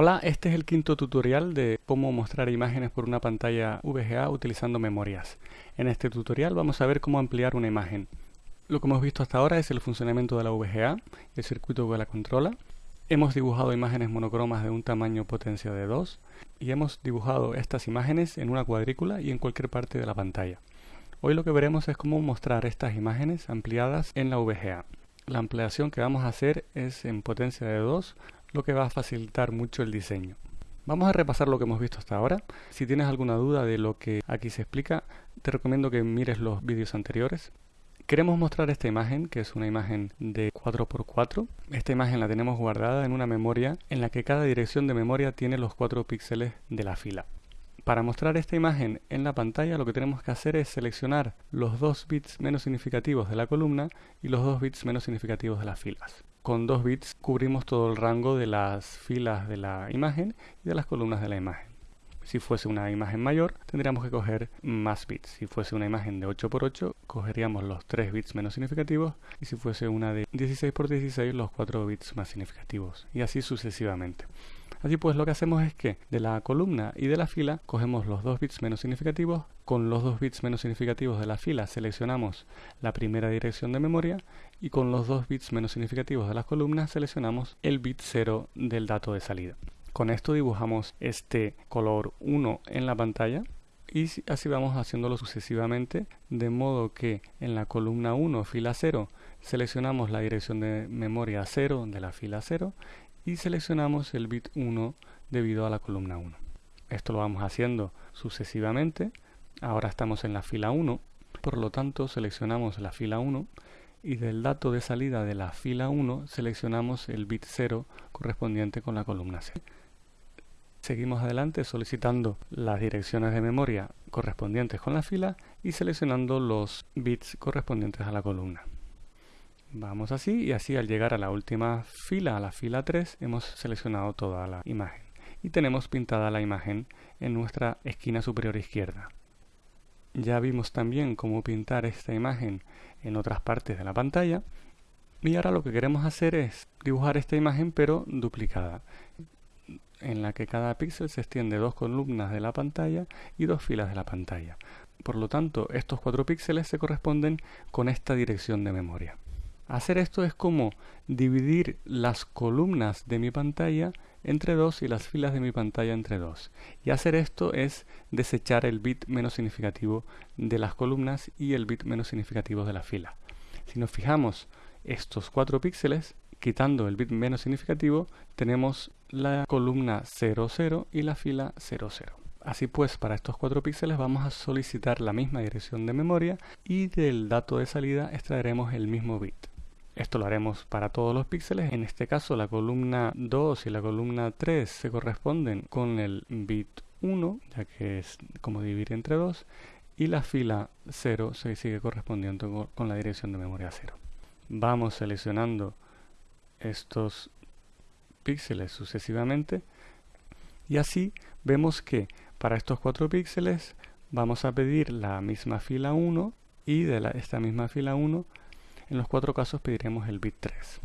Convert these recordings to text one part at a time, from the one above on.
Hola, este es el quinto tutorial de cómo mostrar imágenes por una pantalla VGA utilizando memorias. En este tutorial vamos a ver cómo ampliar una imagen. Lo que hemos visto hasta ahora es el funcionamiento de la VGA, el circuito que la controla. Hemos dibujado imágenes monocromas de un tamaño potencia de 2 y hemos dibujado estas imágenes en una cuadrícula y en cualquier parte de la pantalla. Hoy lo que veremos es cómo mostrar estas imágenes ampliadas en la VGA. La ampliación que vamos a hacer es en potencia de 2 lo que va a facilitar mucho el diseño. Vamos a repasar lo que hemos visto hasta ahora. Si tienes alguna duda de lo que aquí se explica, te recomiendo que mires los vídeos anteriores. Queremos mostrar esta imagen, que es una imagen de 4x4. Esta imagen la tenemos guardada en una memoria en la que cada dirección de memoria tiene los 4 píxeles de la fila. Para mostrar esta imagen en la pantalla lo que tenemos que hacer es seleccionar los dos bits menos significativos de la columna y los dos bits menos significativos de las filas con dos bits cubrimos todo el rango de las filas de la imagen y de las columnas de la imagen. Si fuese una imagen mayor, tendríamos que coger más bits. Si fuese una imagen de 8x8, cogeríamos los 3 bits menos significativos. Y si fuese una de 16x16, los 4 bits más significativos. Y así sucesivamente. Así pues lo que hacemos es que de la columna y de la fila cogemos los dos bits menos significativos, con los dos bits menos significativos de la fila seleccionamos la primera dirección de memoria. Y con los dos bits menos significativos de las columnas seleccionamos el bit 0 del dato de salida. Con esto dibujamos este color 1 en la pantalla. Y así vamos haciéndolo sucesivamente de modo que en la columna 1 fila 0 seleccionamos la dirección de memoria 0 de la fila 0 y seleccionamos el bit 1 debido a la columna 1. Esto lo vamos haciendo sucesivamente. Ahora estamos en la fila 1, por lo tanto seleccionamos la fila 1 y del dato de salida de la fila 1 seleccionamos el bit 0 correspondiente con la columna 0. Seguimos adelante solicitando las direcciones de memoria correspondientes con la fila y seleccionando los bits correspondientes a la columna. Vamos así y así al llegar a la última fila, a la fila 3, hemos seleccionado toda la imagen y tenemos pintada la imagen en nuestra esquina superior izquierda. Ya vimos también cómo pintar esta imagen en otras partes de la pantalla y ahora lo que queremos hacer es dibujar esta imagen pero duplicada en la que cada píxel se extiende dos columnas de la pantalla y dos filas de la pantalla. Por lo tanto, estos cuatro píxeles se corresponden con esta dirección de memoria. Hacer esto es como dividir las columnas de mi pantalla entre dos y las filas de mi pantalla entre dos. Y hacer esto es desechar el bit menos significativo de las columnas y el bit menos significativo de la fila. Si nos fijamos estos cuatro píxeles, quitando el bit menos significativo, tenemos la columna 00 y la fila 00. Así pues, para estos cuatro píxeles vamos a solicitar la misma dirección de memoria y del dato de salida extraeremos el mismo bit. Esto lo haremos para todos los píxeles. En este caso la columna 2 y la columna 3 se corresponden con el bit 1, ya que es como dividir entre 2. Y la fila 0 se sigue correspondiendo con la dirección de memoria 0. Vamos seleccionando estos píxeles sucesivamente. Y así vemos que para estos cuatro píxeles vamos a pedir la misma fila 1 y de esta misma fila 1 en los cuatro casos pediremos el bit 3.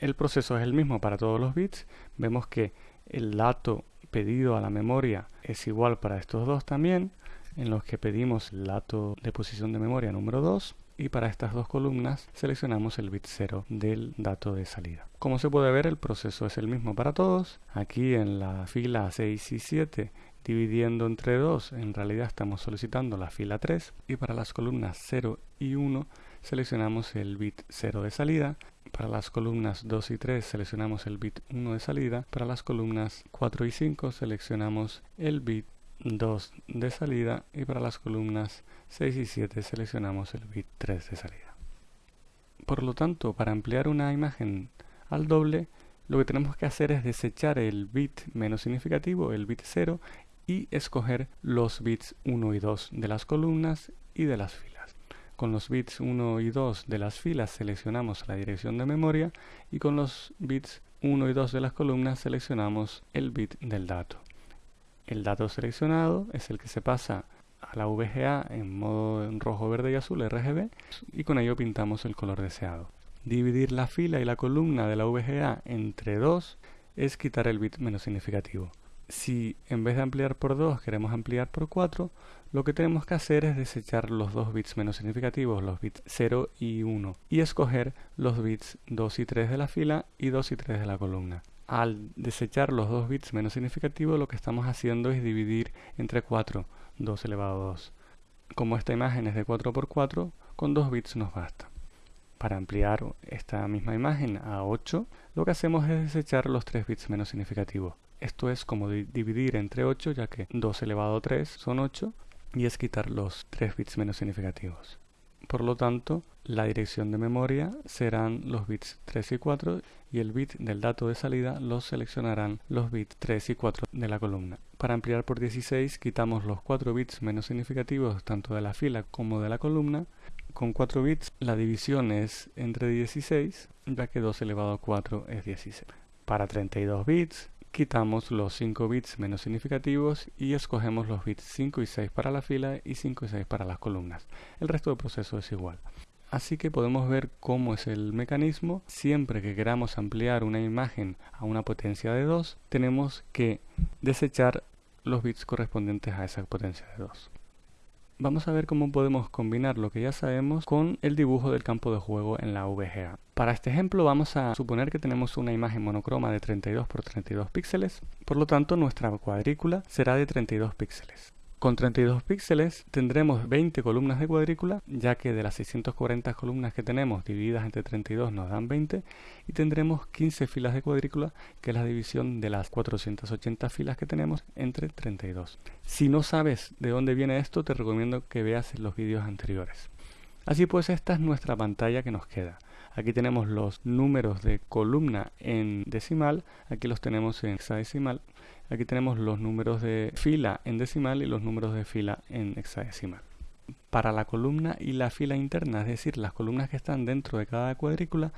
El proceso es el mismo para todos los bits. Vemos que el dato pedido a la memoria es igual para estos dos también, en los que pedimos el dato de posición de memoria número 2 y para estas dos columnas seleccionamos el bit 0 del dato de salida. Como se puede ver el proceso es el mismo para todos. Aquí en la fila 6 y 7 dividiendo entre 2 en realidad estamos solicitando la fila 3 y para las columnas 0 y 1 seleccionamos el bit 0 de salida. Para las columnas 2 y 3 seleccionamos el bit 1 de salida. Para las columnas 4 y 5 seleccionamos el bit 2 de salida. Y para las columnas 6 y 7 seleccionamos el bit 3 de salida. Por lo tanto, para ampliar una imagen al doble, lo que tenemos que hacer es desechar el bit menos significativo, el bit 0, y escoger los bits 1 y 2 de las columnas y de las filas. Con los bits 1 y 2 de las filas seleccionamos la dirección de memoria y con los bits 1 y 2 de las columnas seleccionamos el bit del dato. El dato seleccionado es el que se pasa a la VGA en modo rojo, verde y azul RGB y con ello pintamos el color deseado. Dividir la fila y la columna de la VGA entre 2 es quitar el bit menos significativo. Si en vez de ampliar por 2 queremos ampliar por 4, lo que tenemos que hacer es desechar los dos bits menos significativos, los bits 0 y 1, y escoger los bits 2 y 3 de la fila y 2 y 3 de la columna. Al desechar los dos bits menos significativos, lo que estamos haciendo es dividir entre 4, 2 elevado a 2. Como esta imagen es de 4 por 4, con 2 bits nos basta. Para ampliar esta misma imagen a 8, lo que hacemos es desechar los 3 bits menos significativos. Esto es como dividir entre 8, ya que 2 elevado a 3 son 8, y es quitar los 3 bits menos significativos. Por lo tanto, la dirección de memoria serán los bits 3 y 4 y el bit del dato de salida los seleccionarán los bits 3 y 4 de la columna. Para ampliar por 16 quitamos los 4 bits menos significativos tanto de la fila como de la columna. Con 4 bits la división es entre 16 ya que 2 elevado a 4 es 16. Para 32 bits quitamos los 5 bits menos significativos y escogemos los bits 5 y 6 para la fila y 5 y 6 para las columnas. El resto del proceso es igual. Así que podemos ver cómo es el mecanismo. Siempre que queramos ampliar una imagen a una potencia de 2, tenemos que desechar los bits correspondientes a esa potencia de 2. Vamos a ver cómo podemos combinar lo que ya sabemos con el dibujo del campo de juego en la VGA. Para este ejemplo vamos a suponer que tenemos una imagen monocroma de 32 por 32 píxeles, por lo tanto nuestra cuadrícula será de 32 píxeles. Con 32 píxeles tendremos 20 columnas de cuadrícula, ya que de las 640 columnas que tenemos divididas entre 32 nos dan 20, y tendremos 15 filas de cuadrícula, que es la división de las 480 filas que tenemos entre 32. Si no sabes de dónde viene esto, te recomiendo que veas los vídeos anteriores. Así pues, esta es nuestra pantalla que nos queda. Aquí tenemos los números de columna en decimal, aquí los tenemos en hexadecimal Aquí tenemos los números de fila en decimal y los números de fila en hexadecimal. Para la columna y la fila interna, es decir, las columnas que están dentro de cada cuadrícula,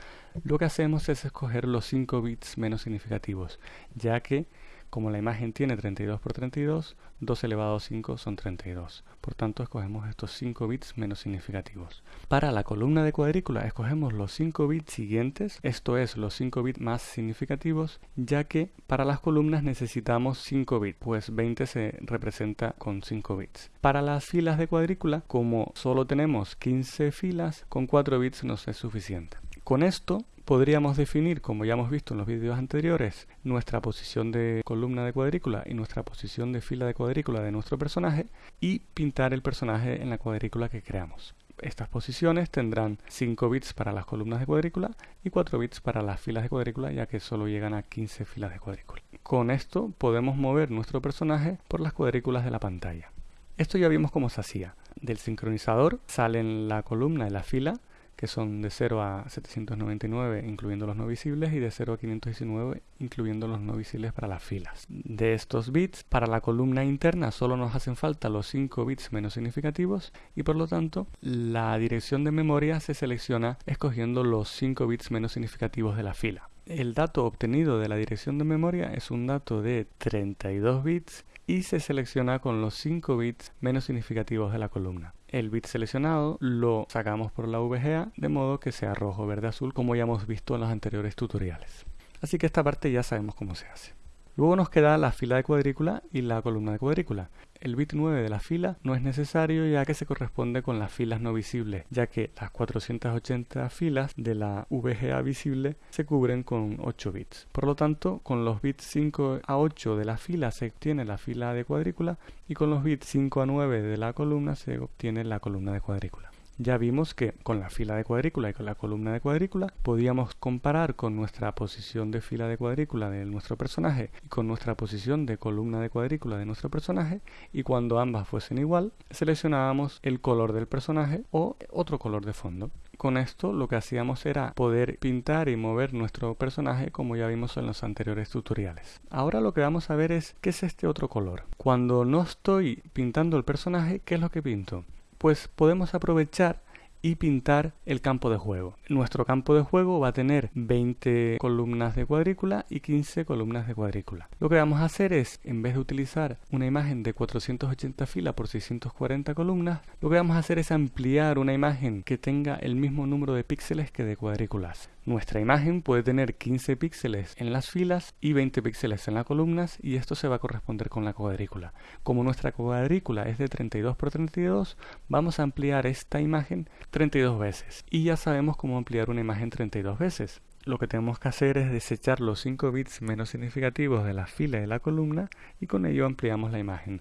lo que hacemos es escoger los 5 bits menos significativos, ya que como la imagen tiene 32 por 32, 2 elevado a 5 son 32. Por tanto, escogemos estos 5 bits menos significativos. Para la columna de cuadrícula, escogemos los 5 bits siguientes, esto es, los 5 bits más significativos, ya que para las columnas necesitamos 5 bits, pues 20 se representa con 5 bits. Para las filas de cuadrícula, como solo tenemos 15 filas, con 4 bits nos es suficiente. Con esto podríamos definir, como ya hemos visto en los vídeos anteriores, nuestra posición de columna de cuadrícula y nuestra posición de fila de cuadrícula de nuestro personaje y pintar el personaje en la cuadrícula que creamos. Estas posiciones tendrán 5 bits para las columnas de cuadrícula y 4 bits para las filas de cuadrícula ya que solo llegan a 15 filas de cuadrícula. Con esto podemos mover nuestro personaje por las cuadrículas de la pantalla. Esto ya vimos cómo se hacía. Del sincronizador salen la columna y la fila que son de 0 a 799 incluyendo los no visibles y de 0 a 519 incluyendo los no visibles para las filas. De estos bits, para la columna interna solo nos hacen falta los 5 bits menos significativos y por lo tanto la dirección de memoria se selecciona escogiendo los 5 bits menos significativos de la fila. El dato obtenido de la dirección de memoria es un dato de 32 bits y se selecciona con los 5 bits menos significativos de la columna. El bit seleccionado lo sacamos por la VGA de modo que sea rojo, verde, azul como ya hemos visto en los anteriores tutoriales. Así que esta parte ya sabemos cómo se hace. Luego nos queda la fila de cuadrícula y la columna de cuadrícula. El bit 9 de la fila no es necesario ya que se corresponde con las filas no visibles, ya que las 480 filas de la VGA visible se cubren con 8 bits. Por lo tanto, con los bits 5 a 8 de la fila se obtiene la fila de cuadrícula y con los bits 5 a 9 de la columna se obtiene la columna de cuadrícula ya vimos que con la fila de cuadrícula y con la columna de cuadrícula podíamos comparar con nuestra posición de fila de cuadrícula de nuestro personaje y con nuestra posición de columna de cuadrícula de nuestro personaje y cuando ambas fuesen igual seleccionábamos el color del personaje o otro color de fondo. Con esto lo que hacíamos era poder pintar y mover nuestro personaje como ya vimos en los anteriores tutoriales. Ahora lo que vamos a ver es qué es este otro color. Cuando no estoy pintando el personaje, ¿qué es lo que pinto? Pues podemos aprovechar y pintar el campo de juego. Nuestro campo de juego va a tener 20 columnas de cuadrícula y 15 columnas de cuadrícula. Lo que vamos a hacer es, en vez de utilizar una imagen de 480 filas por 640 columnas, lo que vamos a hacer es ampliar una imagen que tenga el mismo número de píxeles que de cuadrículas. Nuestra imagen puede tener 15 píxeles en las filas y 20 píxeles en las columnas y esto se va a corresponder con la cuadrícula. Como nuestra cuadrícula es de 32 por 32, vamos a ampliar esta imagen 32 veces. Y ya sabemos cómo ampliar una imagen 32 veces. Lo que tenemos que hacer es desechar los 5 bits menos significativos de la fila y de la columna y con ello ampliamos la imagen.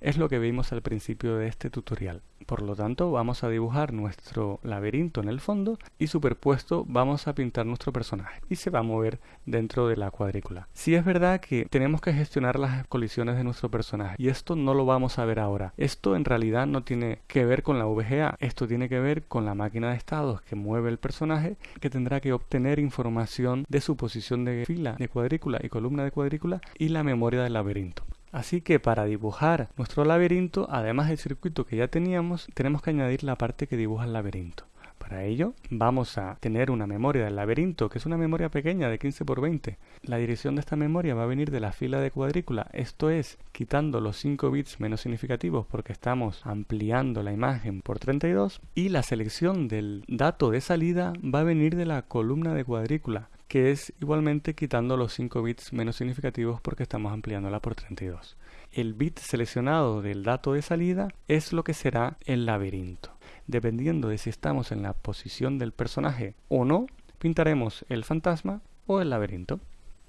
Es lo que vimos al principio de este tutorial. Por lo tanto, vamos a dibujar nuestro laberinto en el fondo y superpuesto vamos a pintar nuestro personaje y se va a mover dentro de la cuadrícula. Si es verdad que tenemos que gestionar las colisiones de nuestro personaje y esto no lo vamos a ver ahora. Esto en realidad no tiene que ver con la VGA, esto tiene que ver con la máquina de estados que mueve el personaje que tendrá que obtener información de su posición de fila, de cuadrícula y columna de cuadrícula y la memoria del laberinto. Así que para dibujar nuestro laberinto, además del circuito que ya teníamos, tenemos que añadir la parte que dibuja el laberinto. Para ello vamos a tener una memoria del laberinto, que es una memoria pequeña de 15 por 20. La dirección de esta memoria va a venir de la fila de cuadrícula, esto es, quitando los 5 bits menos significativos porque estamos ampliando la imagen por 32. Y la selección del dato de salida va a venir de la columna de cuadrícula, que es igualmente quitando los 5 bits menos significativos porque estamos ampliándola por 32. El bit seleccionado del dato de salida es lo que será el laberinto. Dependiendo de si estamos en la posición del personaje o no, pintaremos el fantasma o el laberinto.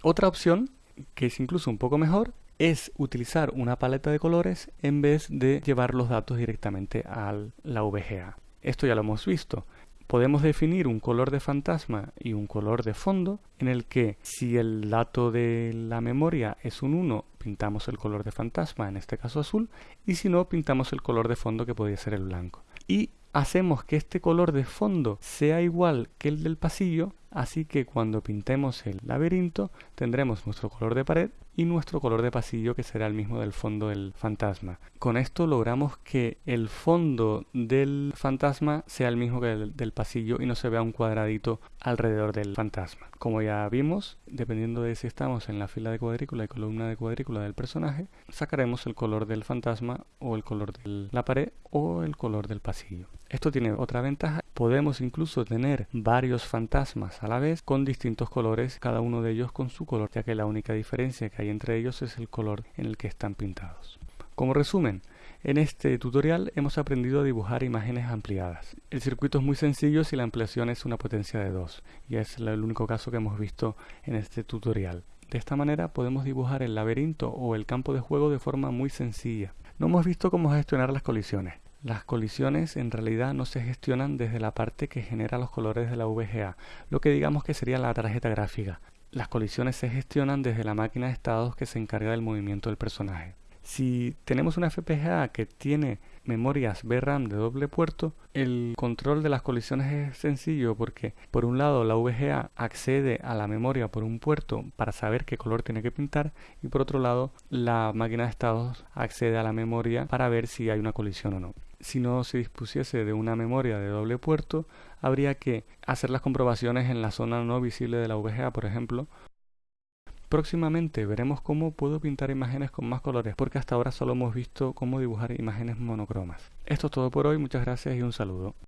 Otra opción, que es incluso un poco mejor, es utilizar una paleta de colores en vez de llevar los datos directamente a la VGA. Esto ya lo hemos visto podemos definir un color de fantasma y un color de fondo en el que si el dato de la memoria es un 1 pintamos el color de fantasma, en este caso azul, y si no pintamos el color de fondo que podría ser el blanco. Y hacemos que este color de fondo sea igual que el del pasillo, así que cuando pintemos el laberinto tendremos nuestro color de pared y nuestro color de pasillo que será el mismo del fondo del fantasma. Con esto logramos que el fondo del fantasma sea el mismo que el del pasillo y no se vea un cuadradito alrededor del fantasma. Como ya vimos, dependiendo de si estamos en la fila de cuadrícula y columna de cuadrícula del personaje, sacaremos el color del fantasma o el color de la pared o el color del pasillo. Esto tiene otra ventaja, podemos incluso tener varios fantasmas a la vez con distintos colores, cada uno de ellos con su color, ya que la única diferencia que hay entre ellos es el color en el que están pintados. Como resumen, en este tutorial hemos aprendido a dibujar imágenes ampliadas. El circuito es muy sencillo si la ampliación es una potencia de 2, y es el único caso que hemos visto en este tutorial. De esta manera podemos dibujar el laberinto o el campo de juego de forma muy sencilla. No hemos visto cómo gestionar las colisiones. Las colisiones en realidad no se gestionan desde la parte que genera los colores de la VGA, lo que digamos que sería la tarjeta gráfica. Las colisiones se gestionan desde la máquina de estados que se encarga del movimiento del personaje. Si tenemos una FPGA que tiene memorias VRAM de doble puerto, el control de las colisiones es sencillo porque por un lado la VGA accede a la memoria por un puerto para saber qué color tiene que pintar y por otro lado la máquina de estados accede a la memoria para ver si hay una colisión o no. Si no se dispusiese de una memoria de doble puerto, habría que hacer las comprobaciones en la zona no visible de la VGA, por ejemplo, Próximamente veremos cómo puedo pintar imágenes con más colores, porque hasta ahora solo hemos visto cómo dibujar imágenes monocromas. Esto es todo por hoy, muchas gracias y un saludo.